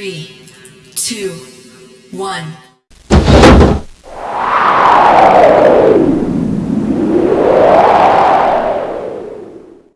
Three, two, one.